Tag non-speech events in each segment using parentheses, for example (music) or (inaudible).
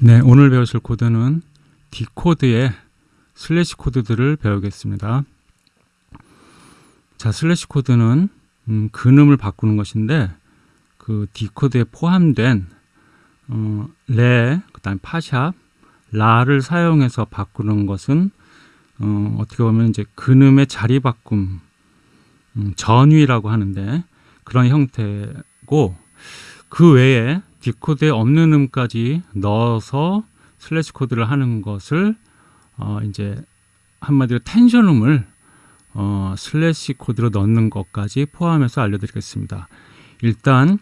네, 오늘 배우실 코드는 D코드의 슬래시 코드들을 배우겠습니다. 자, 슬래시 코드는 음, 근음을 바꾸는 것인데 그 D코드에 포함된 어, 레, 그다음 파샵, 라를 사용해서 바꾸는 것은 어, 어떻게 보면 이제 근음의 자리 바꿈, 음, 전위라고 하는데 그런 형태고 그 외에 D코드에 없는 음까지 넣어서 슬래시 코드를 하는 것을 어 이제 한마디로 텐션 음을 어 슬래시 코드로 넣는 것까지 포함해서 알려드리겠습니다. 일단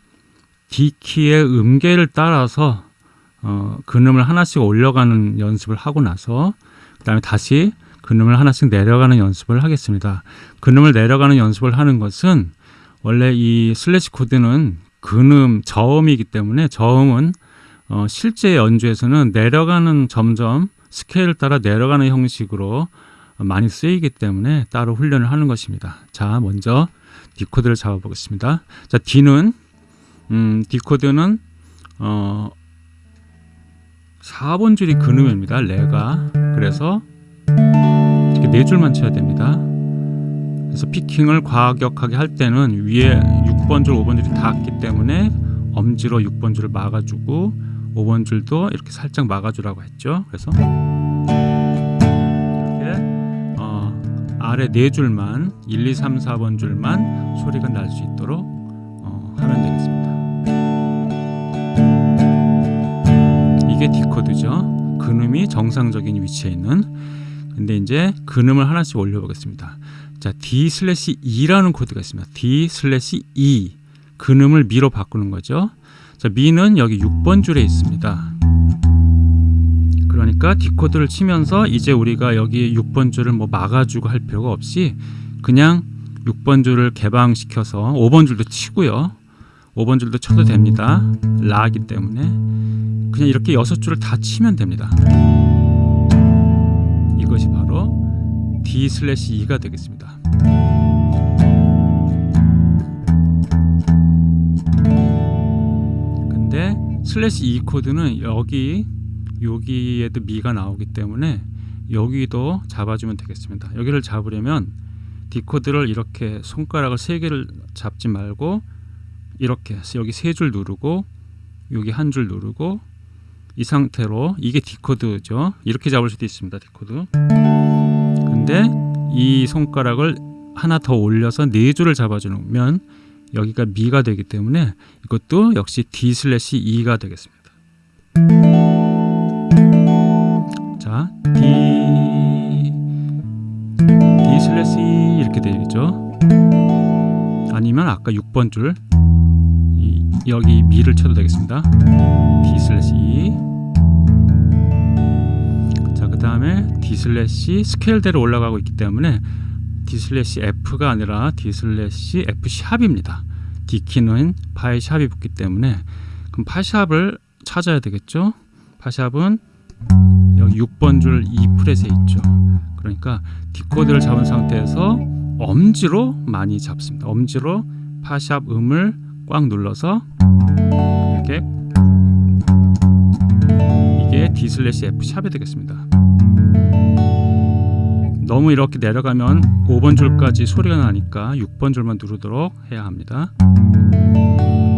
D키의 음계를 따라서 어 근음을 하나씩 올려가는 연습을 하고 나서 그 다음에 다시 근음을 하나씩 내려가는 연습을 하겠습니다. 근음을 내려가는 연습을 하는 것은 원래 이 슬래시 코드는 근음, 저음이기 때문에 저음은 어, 실제 연주에서는 내려가는 점점 스케일을 따라 내려가는 형식으로 많이 쓰이기 때문에 따로 훈련을 하는 것입니다. 자, 먼저 D 코드를 잡아 보겠습니다. 자, D는 음, D 코드는 어 4번 줄이 근음입니다. 레가. 그래서 이렇게 네 줄만 쳐야 됩니다. 그래서 피킹을 과격하게 할 때는 위에 6번 줄, 5번 줄이 닿기 때문에 엄지로 6번 줄을 막아주고 5번 줄도 이렇게 살짝 막아주라고 했죠. 그래서 이렇게 어, 아래 네 줄만 1, 2, 3, 4번 줄만 소리가 날 수 있도록 어, 하면 되겠습니다. 이게 D 코드죠. 근음이 정상적인 위치에 있는 근데 이제 근음을 하나씩 올려보겠습니다. 자, D 슬래시 E라는 코드가 있습니다. D 슬래시 E 근음을 미로 바꾸는 거죠. 자, 미는 여기 6번 줄에 있습니다. 그러니까 D 코드를 치면서 이제 우리가 여기 6번 줄을 뭐 막아주고 할 필요가 없이 그냥 6번 줄을 개방시켜서 5번 줄도 치고요. 5번 줄도 쳐도 됩니다. 라기 때문에 그냥 이렇게 6줄을 다 치면 됩니다. 이것이 바로 D 슬래시 E가 되겠습니다. 근데 슬래시 E 코드는 여기 여기에도 미가 나오기 때문에 여기도 잡아주면 되겠습니다. 여기를 잡으려면 D 코드를 이렇게 손가락을 세 개를 잡지 말고 이렇게 여기 세 줄 누르고 여기 한 줄 누르고 이 상태로 이게 D 코드죠. 이렇게 잡을 수도 있습니다. D 코드. 근데 이 손가락을 하나 더 올려서 네 줄을 잡아주면 여기가 미가 되기 때문에 이것도 역시 D 슬래시 E가 되겠습니다. 자, D D 슬래시 E 이렇게 되죠. 아니면 아까 6번 줄 이, 여기 미를 쳐도 되겠습니다. D 슬래시 E 자, 그 다음에 D 슬래시 스케일대로 올라가고 있기 때문에 D 슬래시 F가 아니라 D 슬래시 F 샵입니다. D 키는 파에 샵이 붙기 때문에 그럼 파 샵을 찾아야 되겠죠. 파 샵은 여기 6번 줄 2프렛에 있죠. 그러니까 D 코드를 잡은 상태에서 엄지로 많이 잡습니다. 엄지로 파샵 음을 꽉 눌러서 이렇게 이게 D 슬래시 F 샵이 되겠습니다. 너무 이렇게 내려가면 5번 줄까지 소리가 나니까 6번 줄만 누르도록 해야 합니다.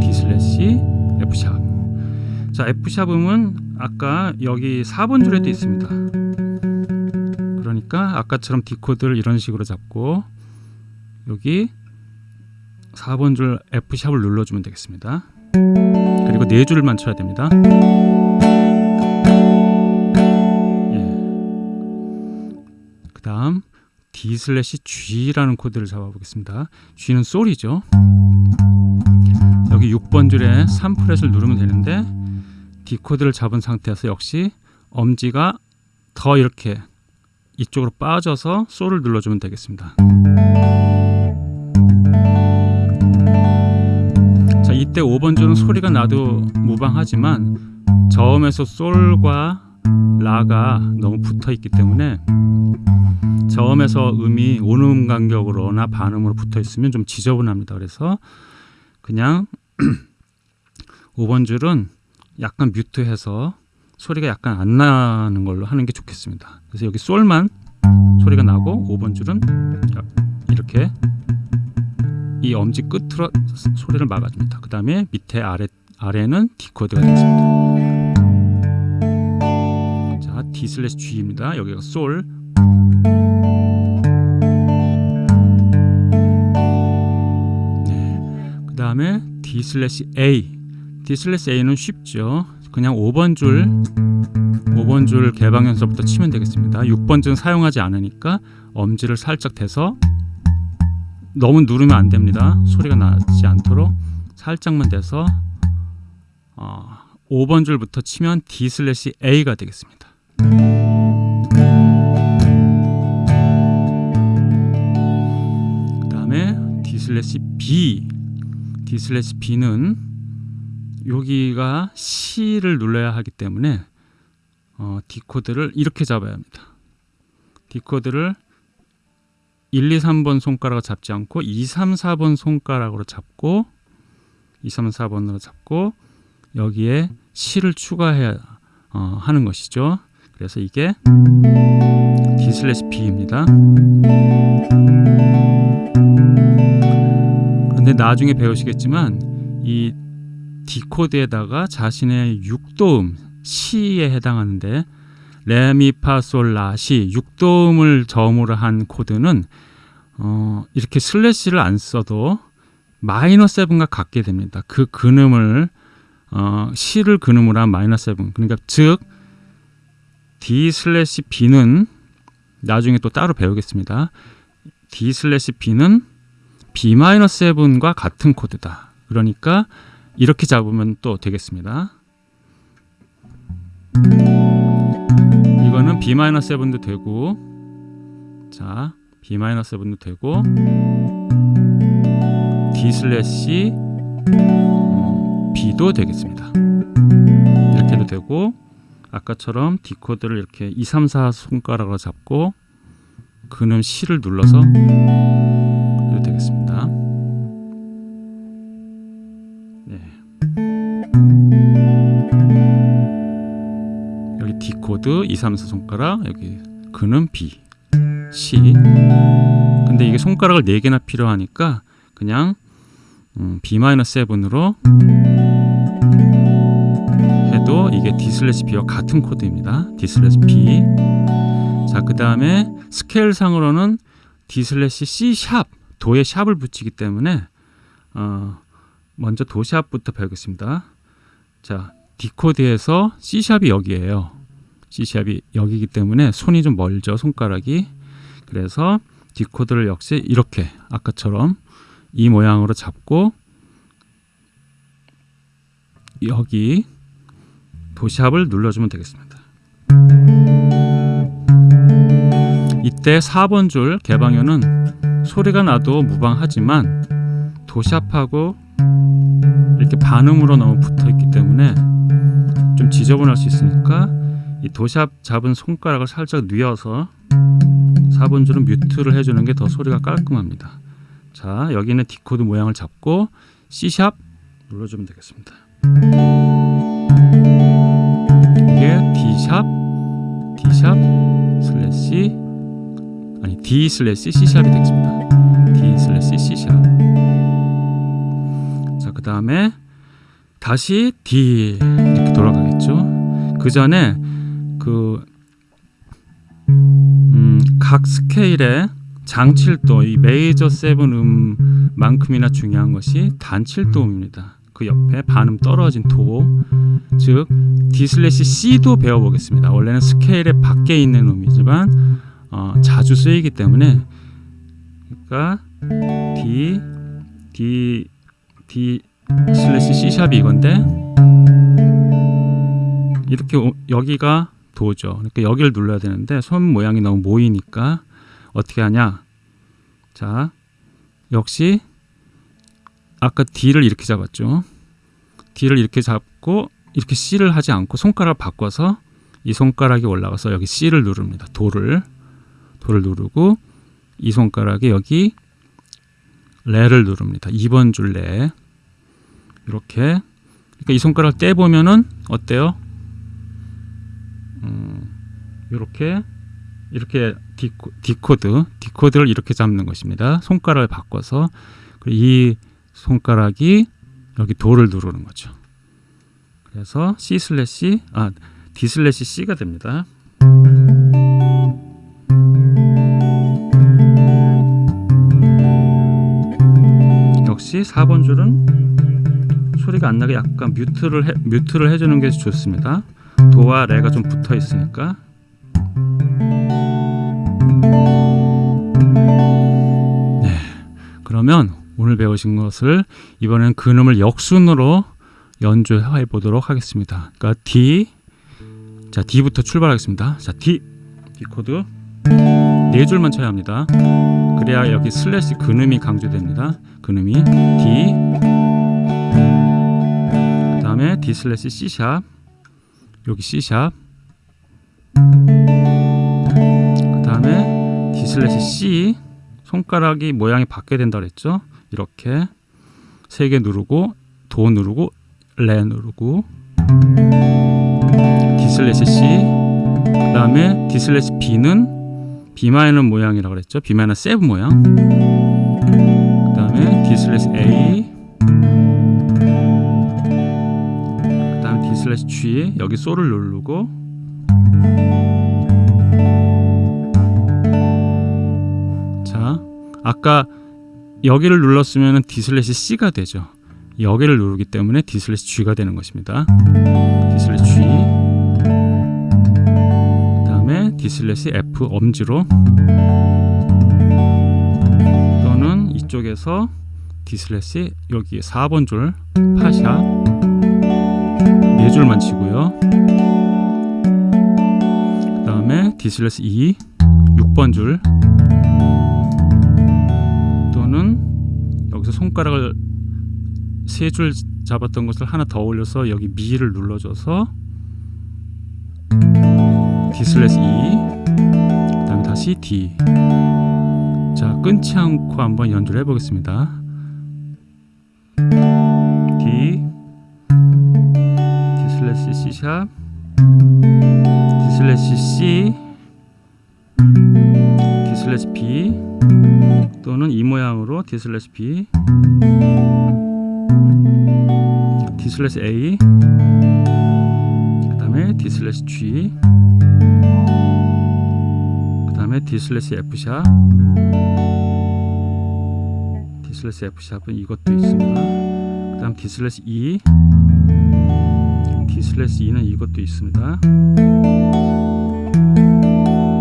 D 슬래시 F 샵. 자, F 샵 음은 아까 여기 4번 줄에도 있습니다. 그러니까 아까처럼 D 코드를 이런 식으로 잡고 여기 4번 줄 F 샵을 눌러주면 되겠습니다. 그리고 네 줄만 쳐야 됩니다. 다음 D 슬래시 G라는 코드를 잡아 보겠습니다. G는 솔이죠. 여기 6번 줄에 3프렛을 누르면 되는데 D 코드를 잡은 상태에서 역시 엄지가 더 이렇게 이쪽으로 빠져서 솔을 눌러주면 되겠습니다. 자, 이때 5번 줄은 소리가 나도 무방하지만 저음에서 솔과 라가 너무 붙어 있기 때문에 저음에서 음이 온음 간격으로나 반음으로 붙어 있으면 좀 지저분합니다. 그래서 그냥 (clears throat) 5번 줄은 약간 뮤트해서 소리가 약간 안 나는 걸로 하는 게 좋겠습니다. 그래서 여기 솔만 소리가 나고 5번 줄은 이렇게 이 엄지 끝으로 소리를 막아줍니다. 그 다음에 밑에 아래 아래는 D 코드가 되겠습니다. 자, D 슬래시 G입니다. 여기가 솔. 네. 그 다음에 D 슬래시 A. D 슬래시 A는 쉽죠. 그냥 5번 줄 5번 줄 개방현서부터 치면 되겠습니다. 6번 줄은 사용하지 않으니까 엄지를 살짝 대서 너무 누르면 안 됩니다. 소리가 나지 않도록 살짝만 대서 어, 5번 줄부터 치면 D 슬래시 A가 되겠습니다. 그 다음에 D 슬래시 B D 슬래시 B는 여기가 시를 눌러야 하기 때문에 어, D코드를 이렇게 잡아야 합니다. D코드를 1, 2, 3번 손가락을 잡지 않고 2, 3, 4번 손가락으로 잡고 2, 3, 4번으로 잡고 여기에 시를 추가해야 어, 하는 것이죠. 그래서 이게 D slash B입니다. 그런데 나중에 배우시겠지만 이 D 코드에다가 자신의 6도음 시에 해당하는데 레미파솔라시 6도음을 저음으로 한 코드는 어, 이렇게 slash를 안 써도 minor seven과 같게 됩니다. 그 근음을 어, 시를 근음으로 한 minor seven 그러니까 즉 D slash B는 나중에 또 따로 배우겠습니다. D 슬래시 B는 B 마이너 세븐과 같은 코드다. 그러니까 이렇게 잡으면 또 되겠습니다. 이거는 B 마이너 세븐도 되고 자 B 마이너 세븐도 되고 D slash 음, B도 되겠습니다. 이렇게도 되고 아까처럼 D 코드를 이렇게 2, 3, 4 손가락으로 잡고 근음 시를 눌러서 해도 되겠습니다. 네. 여기 D 코드 2, 3, 4 손가락 여기 근음 B C 근데 이게 손가락을 4개나 필요하니까 그냥 음, B-7으로 해도 이게 D slash B와 같은 코드입니다. D slash B 자, 그 다음에 스케일 상으로는 D 슬래시 C 샵 도에 샵을 붙이기 때문에 어, 먼저 도 sharp부터 배우겠습니다. 자, D 코드에서 C 샵이 여기에요. C 샵이 여기기 때문에 손이 좀 멀죠, 손가락이. 그래서 D 코드를 역시 이렇게 아까처럼 이 모양으로 잡고 여기 도샵을 눌러주면 되겠습니다. 이때 4번 줄 개방현은 소리가 나도 무방하지만 도샵하고 이렇게 반음으로 너무 붙어 있기 때문에 좀 지저분할 수 있으니까 이 도 sharp 잡은 손가락을 살짝 뉘어서 4번 줄은 mute를 해주는 게 더 소리가 깔끔합니다. 자 여기는 D 코드 모양을 잡고 C sharp 눌러주면 되겠습니다. 이게 D샵, D샵 슬래시 아니 D 슬래시 C샵이 되겠습니다. D slash C sharp 자 그 다음에 다시 D 이렇게 돌아가겠죠. 그 전에 그 음, 각 스케일의 장칠도 이 major seven 음만큼이나 중요한 것이 단칠도음입니다. 그 옆에 반음 떨어진 도, 즉 D slash C도 배워보겠습니다. 원래는 스케일의 밖에 있는 음이지만 어, 자주 쓰이기 때문에 그러니까 D, D, D 슬래시 C 샵이 이건데 이렇게 오, 여기가 도죠. 그러니까 여기를 눌러야 되는데 손 모양이 너무 모이니까 어떻게 하냐? 자, 역시 아까 D를 이렇게 잡았죠. D를 이렇게 잡고 이렇게 C를 하지 않고 손가락을 바꿔서 이 손가락이 올라가서 여기 C를 누릅니다. 도를 도를 누르고 이 손가락에 여기 레를 누릅니다. 2번 줄 레. 이렇게 그러니까 이 손가락 떼 보면은 어때요? 이렇게 이렇게 D 코, D 코드 D 코드를 이렇게 잡는 것입니다. 손가락을 바꿔서 그리고 이 손가락이 여기 도를 누르는 거죠. 그래서 C slash 아 D slash C가 됩니다. 역시 4번 줄은 소리가 안 나게 약간 mute를 해, mute를 해주는 게 좋습니다. 도와 레가 좀 붙어 있으니까 네 그러면 오늘 배우신 것을 이번엔 근음을 역순으로 연주해 보도록 하겠습니다. 그러니까 D 자 D부터 출발하겠습니다. 자 D D 코드 네 줄만 쳐야 합니다. 그래야 여기 slash 근음이 강조됩니다. 근음이 D 그 다음에 D slash C sharp 여기 C sharp 그 다음에 D slash C 손가락이 모양이 바뀌어야 된다 그랬죠 이렇게 세 개 누르고 도 누르고 레 누르고 D slash C 그 다음에 D slash B는 B minor 모양이라고 그랬죠? B minor seven 모양. 그 다음에 D slash A 그 다음에 D slash G 여기 솔을 누르고 자 아까 여기를 눌렀으면 D slash C가 되죠. 여기를 누르기 때문에 D slash G가 되는 것입니다. D slash G. 그 다음에 D slash F 엄지로 또는 이쪽에서 D slash 여기 4번 줄 파 sharp 네 줄만 치고요. 그 다음에 D slash E 6번 줄 손가락을 세 줄 잡았던 것을 하나 더 올려서 여기 미를 눌러줘서 D slash E 그다음에 다시 D. 자 끊지 않고 한번 연주를 해보겠습니다. D. D 슬래시 C 샵. D 슬래시 C. D 슬래시 B 또는 이 모양으로 D 슬래시 B D 슬래시 A 그 다음에 D 슬래시 G 그 다음에 D 슬래시 F 샵 D 슬래시 F 샵은 이것도 있습니다. 그 다음 D slash E D slash E는 이것도 있습니다.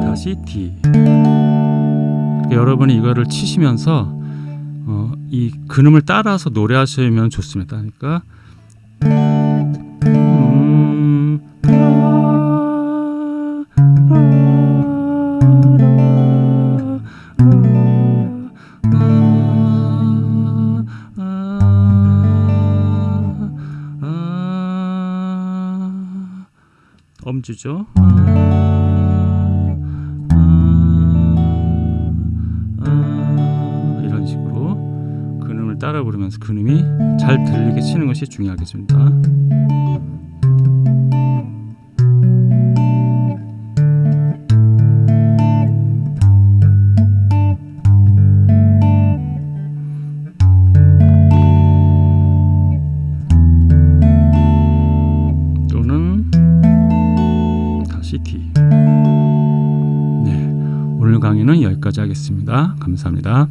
다시 D 여러분이 이거를 치시면서 어, 이 근음을 따라서 노래하시면 좋습니다. 그러니까 음, 엄주죠. 부르면서 근음이 잘 들리게 치는 것이 중요하겠습니다. 또는 다시 D. 네, 오늘 강의는 여기까지 하겠습니다. 감사합니다.